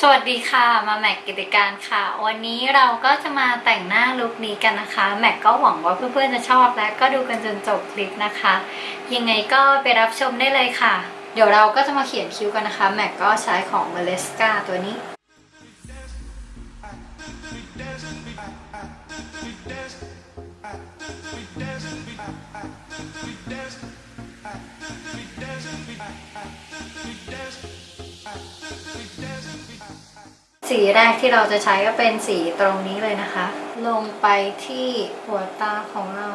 สวัสดีค่ะมาแม็กกิติการค่ะ วันนี้เราก็จะมาแต่งหน้าลุคนี้กันนะคะ แม็กก็หวังว่าเพื่อนๆจะชอบและก็ดูกันจนจบคลิปนะคะ ยังไงก็ไปรับชมได้เลยค่ะ เดี๋ยวเราก็จะมาเขียนคิ้วกันนะคะ แม็กก็ใช้ของ m a l e s c a ตัวนี้ สีแรกที่เราจะใช้ก็เป็นสีตรงนี้เลยนะคะ ลงไปที่หัวตาของเรา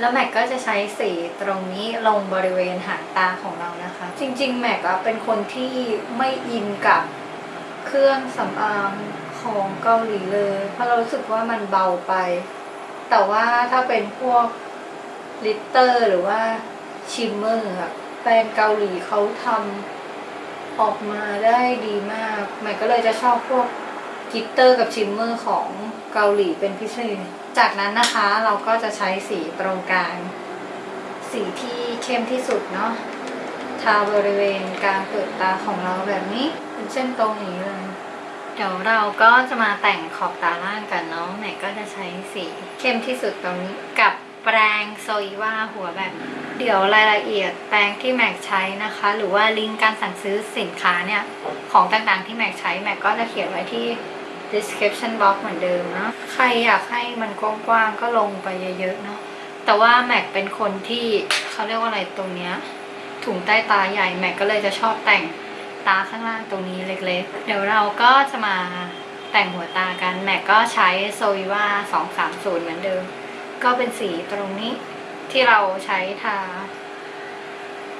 แล้วแม็กก็จะใช้สีตรงนี้ลงบริเวณหางตาของเรานะคะ จริงๆ แม็กอะเป็นคนที่ไม่อินกับเครื่องสำอางของเกาหลีเลย เพราะเรารู้สึกว่ามันเบาไป แต่ว่าถ้าเป็นพวกglitter หรือว่า shimmer อะแบรนด์เกาหลีเขาทำออกมาได้ดีมาก แม็กก็เลยจะชอบพวก glitter กับ shimmer ของเกาหลีเป็นพิเศษ จากนั้นนะคะเราก็จะใช้สีตรงกลาง สีที่เข้มที่สุดเนาะทาบริเวณกลางเปลือกตาของเราแบบนี้ เป็นเส้นตรงอย่างนี้เลย เดี๋ยวเราก็จะมาแต่งขอบตาล่างกันเนาะแม็กก็จะใช้สีเข้มที่สุดตรงนี้กับแปรงโซอีว่าหัวแบบเดี๋ยวรายละเอียดแปรงที่แม็กใช้นะคะ หรือว่าลิงก์การสั่งซื้อสินค้าเนี่ย ของต่างๆที่แม็กใช้แม็กก็จะเขียนไว้ที่ description box เหมือนเดิมเนาะใครอยากให้มันกว้างๆก็ลงไปเยอะๆเนาะแต่ว่าแม็กเป็นคนที่เขาเรียกว่าอะไรตรงเนี้ยถุงใต้ตาใหญ่แม็กก็เลยจะชอบแต่งตาข้างล่างตรงนี้เล็กๆ เดี๋ยวเราก็จะมาแต่งหัวตากันแม็กก็ใช้โซวิว่า230 เหมือนเดิม ก็เป็นสีตรงนี้ที่เราใช้ทา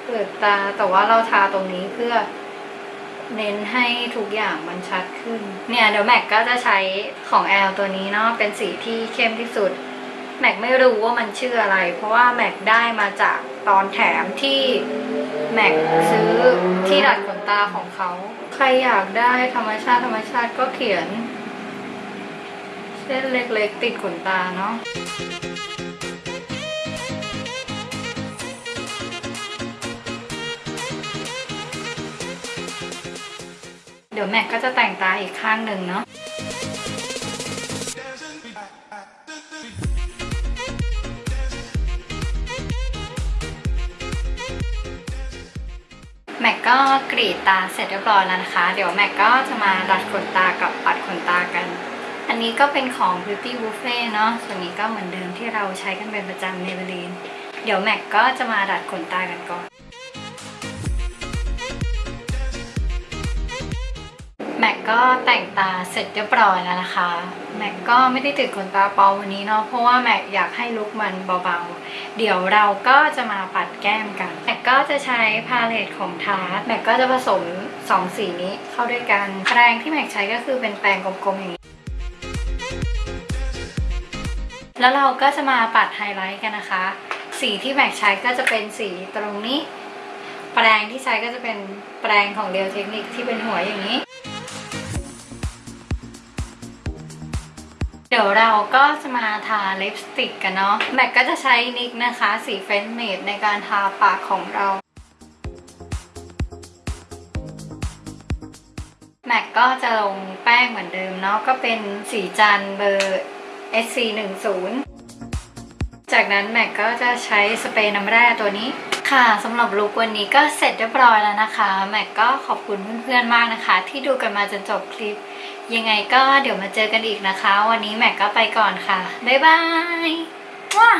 เปลือกตาแต่ว่าเราทาตรงนี้เพื่อ เน้นให้ทุกอย่างมันชัดขึ้น เนี่ยเดี๋ยวแม็กก็จะใช้ของแอลตัวนี้เนาะเป็นสีที่เข้มที่สุด แม็กไม่รู้ว่ามันชื่ออะไร เพราะว่าแม็กได้มาจากตอนแถมที่แม็กซื้อที่ดัดขนตาของเขา ใครอยากได้ธรรมชาติธรรมชาติก็เขียน เส้นเล็กๆติดขนตาเนาะ เดี๋ยวแม็กก็จะแต่งตาอีกข้างหนึ่งเนาะแม็กก็กรีดตาเสร็จเรียบร้อยแล้วนะคะ เดี๋ยวแม็กก็จะมาดัดขนตากับปัดขนตากัน อันนี้ก็เป็นของ Beauty Buffet เนาะ ส่วนนี้ก็เหมือนเดิมที่เราใช้กันเป็นประจำ Maybelline เดี๋ยวแม็กก็จะมาดัดขนตากันก่อน แม็กก็แต่งตาเสร็จเรียบร้อยแล้วนะคะแม็กก็ไม่ได้ติดขนตาปลอมวันนี้เนาะเพราะว่าแม็กอยากให้ลุคมันเบาๆ เดี๋ยวเราก็จะมาปัดแก้มกันแม็กก็จะใช้พาเลตของทาร์ตแม็กก็จะผสมสองสีนี้เข้าด้วยกันแปรงที่แม็กใช้ก็คือเป็นแปรงกลมๆอย่างนี้แล้วเราก็จะมาปัดไฮไลท์กันนะคะ สีที่แม็กใช้ก็จะเป็นสีตรงนี้ แปรงที่ใช้ก็จะเป็นแปรงของเรียวเทคนิคที่เป็นหัวอย่างนี้ เดี๋ยวเราก็จะมาทาลิปสติกกันเนาะแม็กก็จะใช้ NYX นะคะ สี French Maid ในการทาปากของเราแม็กก็จะลงแป้งเหมือนเดิมเนาะก็เป็นสีจันเบอร์ SC10 จากนั้นแม็กก็จะใช้สเปรย์น้ำแร่ตัวนี้ ค่ะสำหรับ look วันนี้ก็เสร็จเรียบร้อยแล้วนะคะ แม็กก็ขอบคุณเพื่อนๆมากนะคะ ที่ดูกันมาจนจบคลิป ยังไงก็เดี๋ยวมาเจอกันอีกนะคะ วันนี้แม็กก็ไปก่อนค่ะ บ๊ายบายว้า